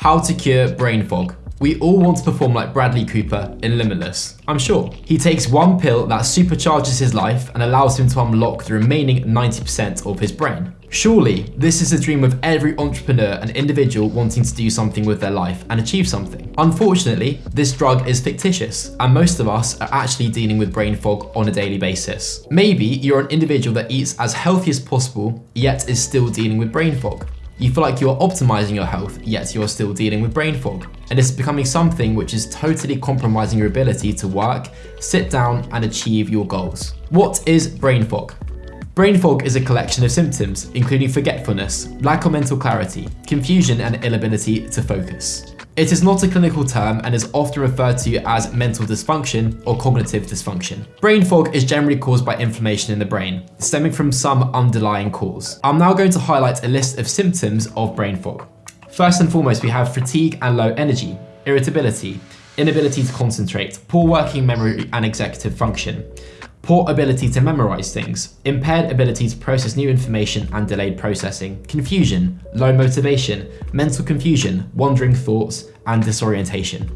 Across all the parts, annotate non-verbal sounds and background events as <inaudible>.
How to cure brain fog. We all want to perform like Bradley Cooper in Limitless, I'm sure. He takes one pill that supercharges his life and allows him to unlock the remaining 90% of his brain. Surely, this is the dream of every entrepreneur and individual wanting to do something with their life and achieve something. Unfortunately, this drug is fictitious, and most of us are actually dealing with brain fog on a daily basis. Maybe you're an individual that eats as healthy as possible, yet is still dealing with brain fog. You feel like you're optimizing your health, yet you're still dealing with brain fog. And it's becoming something which is totally compromising your ability to work, sit down, and achieve your goals. What is brain fog? Brain fog is a collection of symptoms, including forgetfulness, lack of mental clarity, confusion, and inability to focus. It is not a clinical term and is often referred to as mental dysfunction or cognitive dysfunction. Brain fog is generally caused by inflammation in the brain, stemming from some underlying cause. I'm now going to highlight a list of symptoms of brain fog. First and foremost, we have fatigue and low energy, irritability, inability to concentrate, poor working memory and executive function, poor ability to memorize things, impaired ability to process new information and delayed processing, confusion, low motivation, mental confusion, wandering thoughts, and disorientation.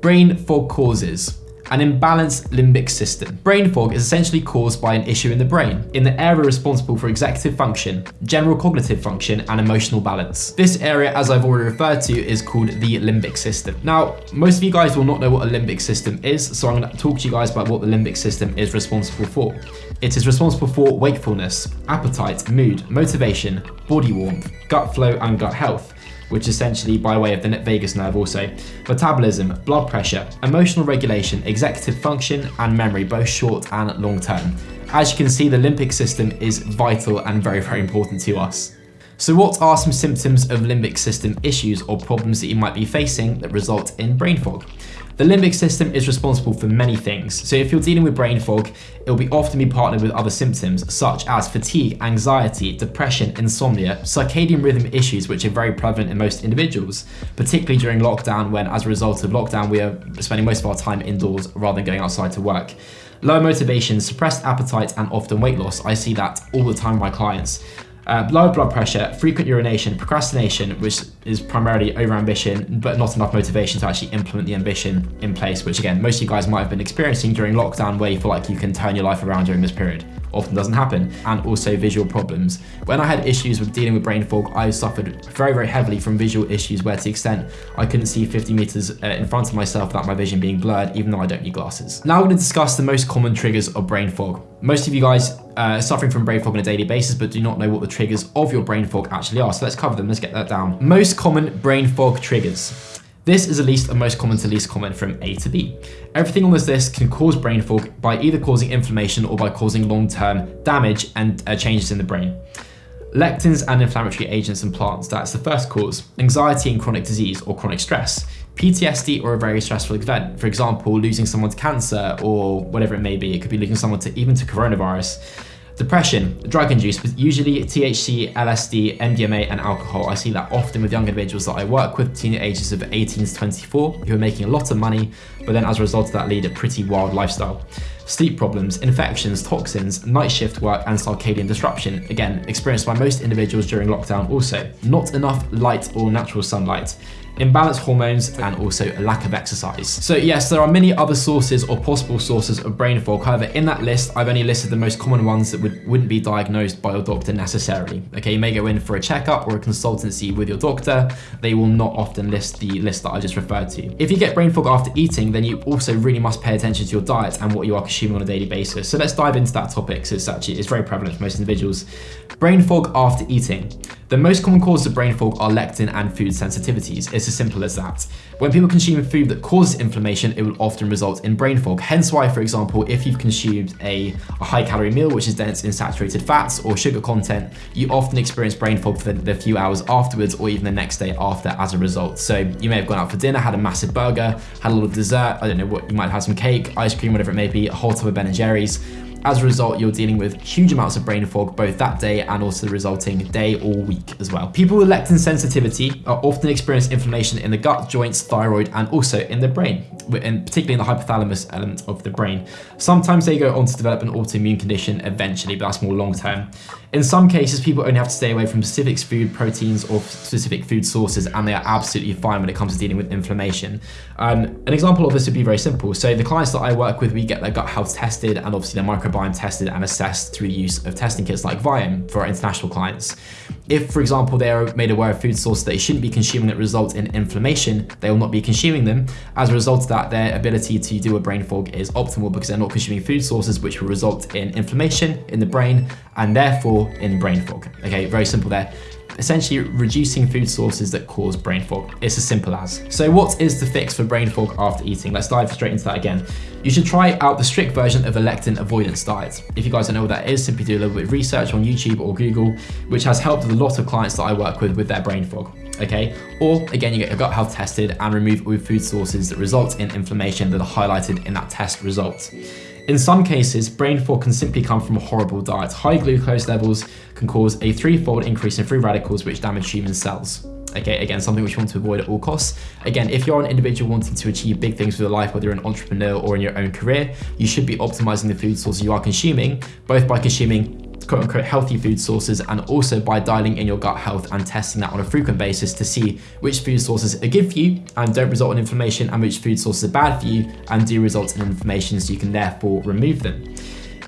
Brain fog causes an imbalanced limbic system. Brain fog is essentially caused by an issue in the brain, in the area responsible for executive function, general cognitive function, and emotional balance. This area, as I've already referred to, is called the limbic system. Now, most of you guys will not know what a limbic system is, so I'm going to talk to you guys about what the limbic system is responsible for. It is responsible for wakefulness, appetite, mood, motivation, body warmth, gut flow, and gut health which essentially by way of the vagus nerve also, metabolism, blood pressure, emotional regulation, executive function, and memory, both short and long term. As you can see, the limbic system is vital and very, very important to us. So what are some symptoms of limbic system issues or problems that you might be facing that result in brain fog? The limbic system is responsible for many things, so if you're dealing with brain fog, it will be often be partnered with other symptoms such as fatigue, anxiety, depression, insomnia, circadian rhythm issues which are very prevalent in most individuals, particularly during lockdown when as a result of lockdown we are spending most of our time indoors rather than going outside to work. Low motivation, suppressed appetite and often weight loss, I see that all the time my clients. Uh, low blood pressure, frequent urination, procrastination, which is primarily overambition, but not enough motivation to actually implement the ambition in place, which again, most of you guys might have been experiencing during lockdown where you feel like you can turn your life around during this period often doesn't happen, and also visual problems. When I had issues with dealing with brain fog, I suffered very, very heavily from visual issues where to the extent I couldn't see 50 meters uh, in front of myself without my vision being blurred, even though I don't need glasses. Now I'm gonna discuss the most common triggers of brain fog. Most of you guys uh, suffering from brain fog on a daily basis, but do not know what the triggers of your brain fog actually are. So let's cover them, let's get that down. Most common brain fog triggers. This is at least the most common to least common from A to B. Everything on this list can cause brain fog by either causing inflammation or by causing long-term damage and uh, changes in the brain. Lectins and inflammatory agents and plants, that's the first cause. Anxiety and chronic disease or chronic stress. PTSD or a very stressful event, for example, losing someone to cancer or whatever it may be. It could be losing someone to even to coronavirus. Depression, drug induced, but usually THC, LSD, MDMA, and alcohol. I see that often with young individuals that I work with, between the ages of 18 to 24, who are making a lot of money, but then as a result of that lead a pretty wild lifestyle. Sleep problems, infections, toxins, night shift work, and circadian disruption, again, experienced by most individuals during lockdown also. Not enough light or natural sunlight imbalanced hormones, and also a lack of exercise. So yes, there are many other sources or possible sources of brain fog. However, in that list, I've only listed the most common ones that would, wouldn't be diagnosed by your doctor necessarily. Okay, you may go in for a checkup or a consultancy with your doctor. They will not often list the list that I just referred to. If you get brain fog after eating, then you also really must pay attention to your diet and what you are consuming on a daily basis. So let's dive into that topic because it's actually it's very prevalent for most individuals. Brain fog after eating. The most common causes of brain fog are lectin and food sensitivities. It's as simple as that. When people consume food that causes inflammation, it will often result in brain fog. Hence why, for example, if you've consumed a, a high calorie meal, which is dense in saturated fats or sugar content, you often experience brain fog for the, the few hours afterwards or even the next day after as a result. So you may have gone out for dinner, had a massive burger, had a little dessert, I don't know what, you might have had some cake, ice cream, whatever it may be, a whole tub of Ben & Jerry's, as a result, you're dealing with huge amounts of brain fog both that day and also the resulting day or week as well. People with lectin sensitivity are often experience inflammation in the gut, joints, thyroid, and also in the brain. And particularly in the hypothalamus element of the brain. Sometimes they go on to develop an autoimmune condition eventually, but that's more long term. In some cases, people only have to stay away from specific food proteins or specific food sources, and they are absolutely fine when it comes to dealing with inflammation. Um, an example of this would be very simple. So the clients that I work with, we get their gut health tested and obviously their microbiome tested and assessed through the use of testing kits like Viome for our international clients. If, for example, they are made aware of food sources they shouldn't be consuming that result in inflammation, they will not be consuming them. As a result of that, their ability to do a brain fog is optimal because they're not consuming food sources which will result in inflammation in the brain and therefore in brain fog. Okay, very simple there essentially reducing food sources that cause brain fog. It's as simple as. So what is the fix for brain fog after eating? Let's dive straight into that again. You should try out the strict version of a lectin avoidance diet. If you guys don't know what that is, simply do a little bit of research on YouTube or Google, which has helped a lot of clients that I work with with their brain fog. Okay, or again, you get your gut health tested and remove all food sources that result in inflammation that are highlighted in that test result. In some cases, brain fog can simply come from a horrible diet. High glucose levels can cause a threefold increase in free radicals which damage human cells. Okay, again, something which you want to avoid at all costs. Again, if you're an individual wanting to achieve big things with your life, whether you're an entrepreneur or in your own career, you should be optimizing the food sources you are consuming, both by consuming quote unquote healthy food sources and also by dialing in your gut health and testing that on a frequent basis to see which food sources are good for you and don't result in inflammation and which food sources are bad for you and do result in inflammation so you can therefore remove them.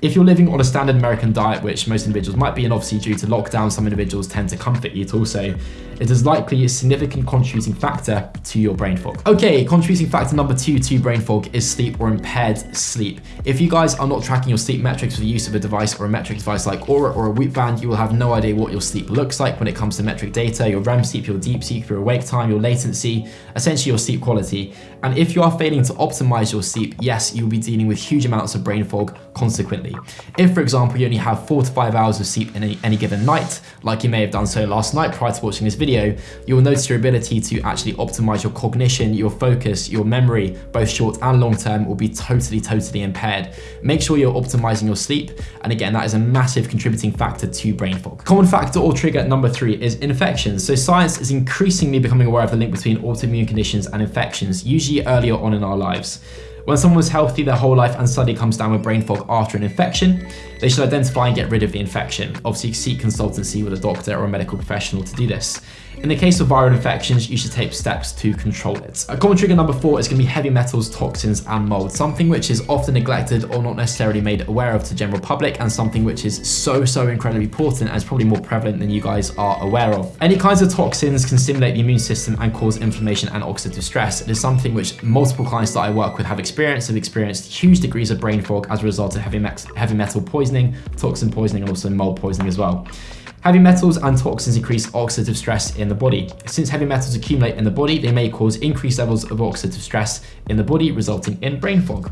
If you're living on a standard American diet, which most individuals might be, and obviously due to lockdown, some individuals tend to comfort eat also, it is likely a significant contributing factor to your brain fog. Okay, contributing factor number two to brain fog is sleep or impaired sleep. If you guys are not tracking your sleep metrics with the use of a device or a metric device like Oura or a Whoop band, you will have no idea what your sleep looks like when it comes to metric data, your REM sleep, your deep sleep, your awake time, your latency, essentially your sleep quality. And if you are failing to optimize your sleep, yes, you'll be dealing with huge amounts of brain fog consequently. If, for example, you only have four to five hours of sleep in any, any given night, like you may have done so last night prior to watching this video, video, you'll notice your ability to actually optimize your cognition, your focus, your memory, both short and long term will be totally, totally impaired. Make sure you're optimizing your sleep. And again, that is a massive contributing factor to brain fog. Common factor or trigger number three is infections. So science is increasingly becoming aware of the link between autoimmune conditions and infections, usually earlier on in our lives. When someone was healthy their whole life and suddenly comes down with brain fog after an infection, they should identify and get rid of the infection. Obviously, seek consultancy with a doctor or a medical professional to do this. In the case of viral infections, you should take steps to control it. A common trigger number four is going to be heavy metals, toxins, and mold, something which is often neglected or not necessarily made aware of to the general public, and something which is so, so incredibly important and is probably more prevalent than you guys are aware of. Any kinds of toxins can stimulate the immune system and cause inflammation and oxidative stress. It is something which multiple clients that I work with have experienced, have experienced huge degrees of brain fog as a result of heavy, heavy metal poisoning, toxin poisoning, and also mold poisoning as well. Heavy metals and toxins increase oxidative stress in the body. Since heavy metals accumulate in the body, they may cause increased levels of oxidative stress in the body, resulting in brain fog.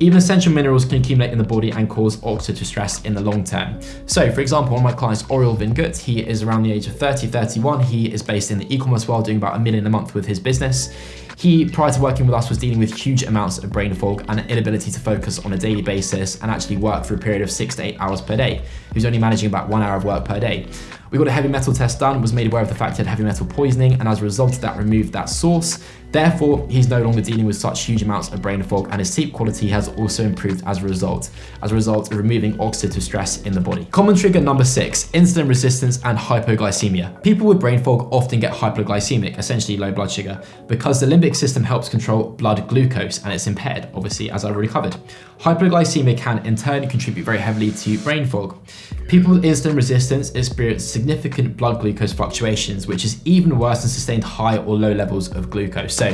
Even essential minerals can accumulate in the body and cause oxidative stress in the long term. So for example, one of my clients, Oriel Vingut, he is around the age of 30, 31. He is based in the e-commerce world doing about a million a month with his business. He, prior to working with us, was dealing with huge amounts of brain fog and an inability to focus on a daily basis and actually work for a period of six to eight hours per day. He was only managing about one hour of work per day. We got a heavy metal test done, was made aware of the fact he had heavy metal poisoning, and as a result of that, removed that source. Therefore, he's no longer dealing with such huge amounts of brain fog and his sleep quality has also improved as a result, as a result of removing oxidative stress in the body. Common trigger number six, insulin resistance and hypoglycemia. People with brain fog often get hypoglycemic, essentially low blood sugar, because the limbic system helps control blood glucose and it's impaired, obviously, as I've already covered. Hypoglycemia can in turn contribute very heavily to brain fog. People with insulin resistance experience significant blood glucose fluctuations, which is even worse than sustained high or low levels of glucose. So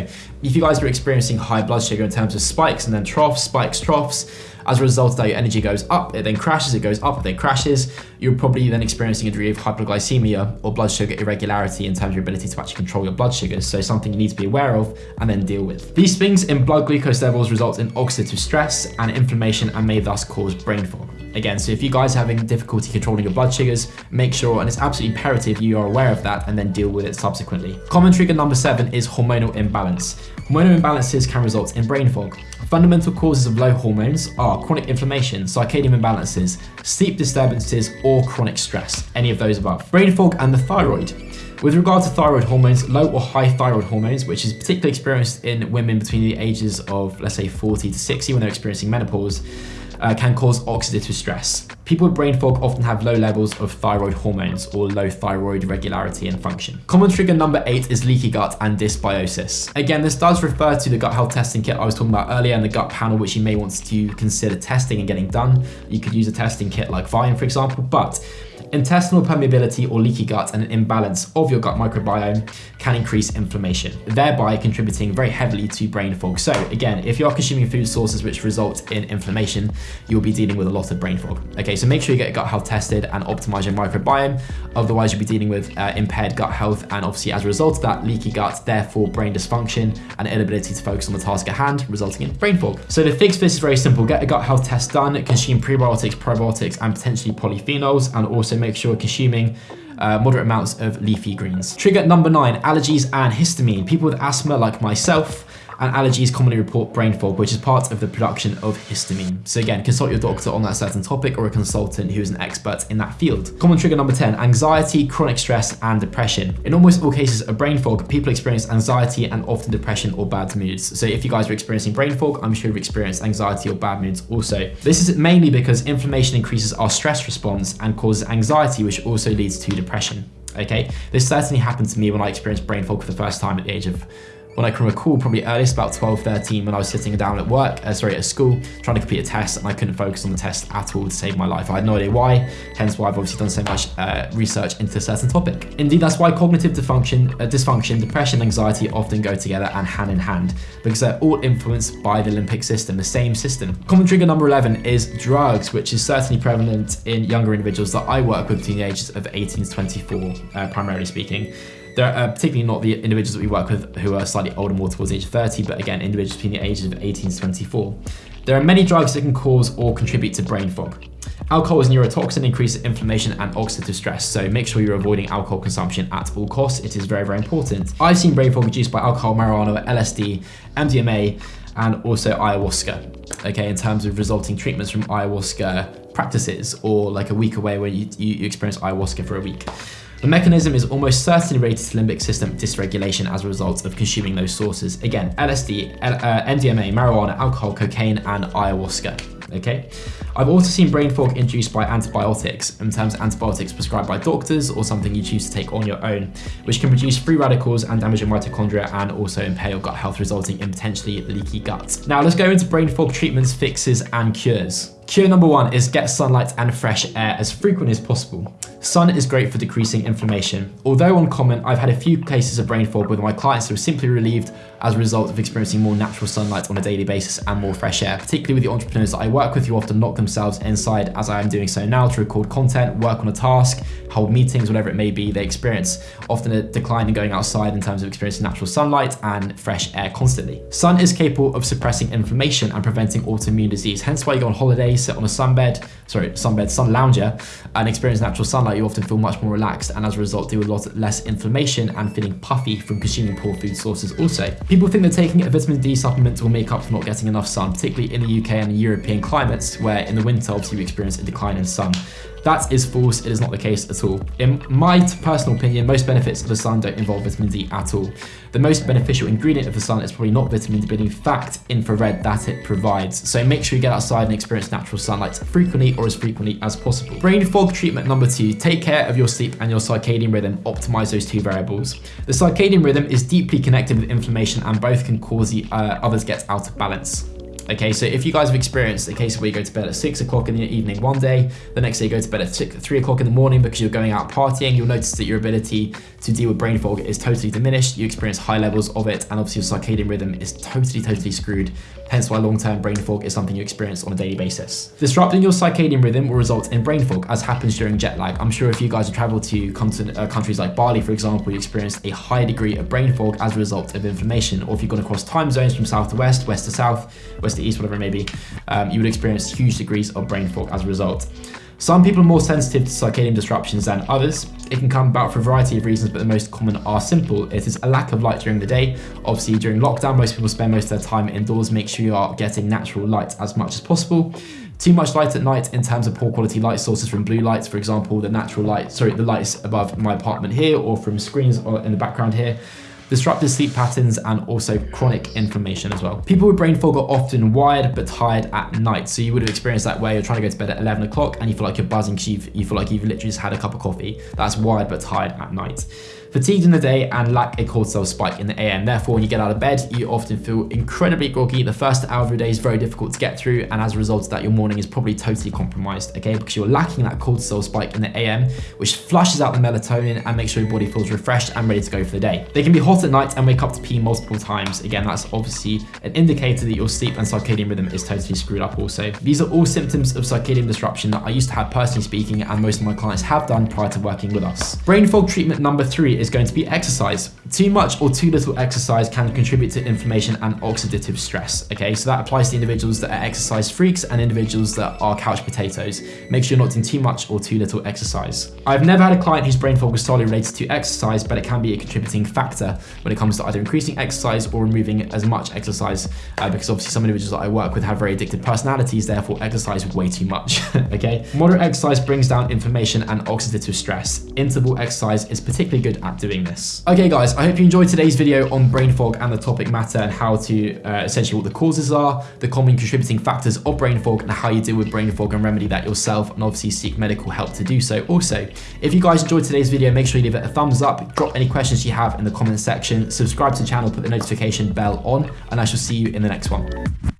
if you guys are experiencing high blood sugar in terms of spikes and then troughs, spikes, troughs, as a result of that, your energy goes up, it then crashes, it goes up, it then crashes. You're probably then experiencing a degree of hypoglycemia or blood sugar irregularity in terms of your ability to actually control your blood sugars. So something you need to be aware of and then deal with. These things in blood glucose levels result in oxidative stress and inflammation and may thus cause brain fog. Again, so if you guys are having difficulty controlling your blood sugars, make sure, and it's absolutely imperative you are aware of that and then deal with it subsequently. Common trigger number seven is hormonal imbalance. Hormonal imbalances can result in brain fog. Fundamental causes of low hormones are chronic inflammation, circadian imbalances, sleep disturbances, or chronic stress, any of those above. Brain fog and the thyroid. With regard to thyroid hormones, low or high thyroid hormones, which is particularly experienced in women between the ages of, let's say, 40 to 60 when they're experiencing menopause, uh, can cause oxidative stress. People with brain fog often have low levels of thyroid hormones or low thyroid regularity and function. Common trigger number eight is leaky gut and dysbiosis. Again, this does refer to the gut health testing kit I was talking about earlier and the gut panel, which you may want to consider testing and getting done. You could use a testing kit like Viome, for example, but Intestinal permeability or leaky gut and an imbalance of your gut microbiome can increase inflammation, thereby contributing very heavily to brain fog. So again, if you are consuming food sources which result in inflammation, you'll be dealing with a lot of brain fog. Okay, so make sure you get gut health tested and optimize your microbiome. Otherwise, you'll be dealing with uh, impaired gut health and obviously as a result of that, leaky gut, therefore brain dysfunction and inability to focus on the task at hand, resulting in brain fog. So to fix for this is very simple. Get a gut health test done, consume prebiotics, probiotics, and potentially polyphenols, and also make sure you're consuming uh, moderate amounts of leafy greens. Trigger number nine, allergies and histamine. People with asthma like myself and allergies commonly report brain fog, which is part of the production of histamine. So again, consult your doctor on that certain topic or a consultant who is an expert in that field. Common trigger number 10, anxiety, chronic stress, and depression. In almost all cases of brain fog, people experience anxiety and often depression or bad moods. So if you guys are experiencing brain fog, I'm sure you've experienced anxiety or bad moods also. This is mainly because inflammation increases our stress response and causes anxiety, which also leads to depression. Okay, this certainly happened to me when I experienced brain fog for the first time at the age of when I can recall, probably earliest about 12, 13, when I was sitting down at work, uh, sorry, at school, trying to complete a test, and I couldn't focus on the test at all to save my life. I had no idea why, hence why I've obviously done so much uh, research into a certain topic. Indeed, that's why cognitive dysfunction, uh, dysfunction, depression, anxiety often go together and hand in hand, because they're all influenced by the limbic system, the same system. Common trigger number 11 is drugs, which is certainly prevalent in younger individuals that I work with ages of 18 to 24, uh, primarily speaking. They're uh, particularly not the individuals that we work with who are slightly older, more towards age 30, but again, individuals between the ages of 18 to 24. There are many drugs that can cause or contribute to brain fog. Alcohol is neurotoxin, increases inflammation and oxidative stress, so make sure you're avoiding alcohol consumption at all costs. It is very, very important. I've seen brain fog reduced by alcohol, marijuana, LSD, MDMA, and also ayahuasca. Okay, in terms of resulting treatments from ayahuasca practices, or like a week away where you, you experience ayahuasca for a week. The mechanism is almost certainly related to limbic system dysregulation as a result of consuming those sources. Again, LSD, uh, MDMA, marijuana, alcohol, cocaine, and ayahuasca okay? I've also seen brain fog induced by antibiotics, in terms of antibiotics prescribed by doctors or something you choose to take on your own, which can produce free radicals and damage your mitochondria and also impair your gut health, resulting in potentially leaky gut. Now let's go into brain fog treatments, fixes, and cures. Cure number one is get sunlight and fresh air as frequent as possible. Sun is great for decreasing inflammation. Although uncommon, I've had a few cases of brain fog with my clients who are simply relieved as a result of experiencing more natural sunlight on a daily basis and more fresh air, particularly with the entrepreneurs that I work with who often lock themselves inside as I am doing so now to record content, work on a task, hold meetings, whatever it may be, they experience often a decline in going outside in terms of experiencing natural sunlight and fresh air constantly. Sun is capable of suppressing inflammation and preventing autoimmune disease, hence why you go on holiday, sit on a sunbed, sorry, sunbed, sun lounger, and experience natural sunlight, you often feel much more relaxed and as a result deal with a lot less inflammation and feeling puffy from consuming poor food sources also. People think that taking a vitamin D supplement will make up for not getting enough sun, particularly in the UK and European climates, where in the winter obviously you experience a decline in sun. That is false, it is not the case at all. In my personal opinion, most benefits of the sun don't involve vitamin D at all. The most beneficial ingredient of the sun is probably not vitamin D, but in fact infrared that it provides. So make sure you get outside and experience natural sunlight frequently or as frequently as possible. Brain fog treatment number two, take care of your sleep and your circadian rhythm, optimize those two variables. The circadian rhythm is deeply connected with inflammation and both can cause the uh, others get out of balance. Okay, so if you guys have experienced a case where you go to bed at six o'clock in the evening one day, the next day you go to bed at six, three o'clock in the morning because you're going out partying, you'll notice that your ability to deal with brain fog is totally diminished. You experience high levels of it, and obviously your circadian rhythm is totally, totally screwed. Hence why long-term brain fog is something you experience on a daily basis. Disrupting your circadian rhythm will result in brain fog, as happens during jet lag. I'm sure if you guys have traveled to uh, countries like Bali, for example, you experienced a high degree of brain fog as a result of inflammation. Or if you've gone across time zones from south to west, west to south, west to east, whatever it may be, um, you would experience huge degrees of brain fog as a result. Some people are more sensitive to circadian disruptions than others. It can come about for a variety of reasons, but the most common are simple. It is a lack of light during the day. Obviously, during lockdown, most people spend most of their time indoors. Make sure you are getting natural light as much as possible. Too much light at night in terms of poor quality light sources from blue lights, for example, the natural light, sorry, the lights above my apartment here or from screens in the background here disrupted sleep patterns, and also chronic inflammation as well. People with brain fog are often wired but tired at night. So you would have experienced that where you're trying to go to bed at 11 o'clock and you feel like you're buzzing because you feel like you've literally just had a cup of coffee. That's wired but tired at night fatigued in the day and lack a cortisol spike in the AM. Therefore, when you get out of bed, you often feel incredibly groggy. The first hour of your day is very difficult to get through, and as a result of that, your morning is probably totally compromised, okay? Because you're lacking that cortisol spike in the AM, which flushes out the melatonin and makes sure your body feels refreshed and ready to go for the day. They can be hot at night and wake up to pee multiple times. Again, that's obviously an indicator that your sleep and circadian rhythm is totally screwed up also. These are all symptoms of circadian disruption that I used to have personally speaking, and most of my clients have done prior to working with us. Brain fog treatment number three is going to be exercise. Too much or too little exercise can contribute to inflammation and oxidative stress. Okay, so that applies to individuals that are exercise freaks and individuals that are couch potatoes. Make sure you're not doing too much or too little exercise. I've never had a client whose brain fog was solely related to exercise, but it can be a contributing factor when it comes to either increasing exercise or removing as much exercise, uh, because obviously some individuals that I work with have very addicted personalities, therefore exercise way too much. <laughs> okay, moderate exercise brings down inflammation and oxidative stress. Interval exercise is particularly good at doing this. Okay guys, I hope you enjoyed today's video on brain fog and the topic matter and how to uh, essentially what the causes are, the common contributing factors of brain fog and how you deal with brain fog and remedy that yourself and obviously seek medical help to do so. Also, if you guys enjoyed today's video, make sure you leave it a thumbs up, drop any questions you have in the comment section, subscribe to the channel, put the notification bell on, and I shall see you in the next one.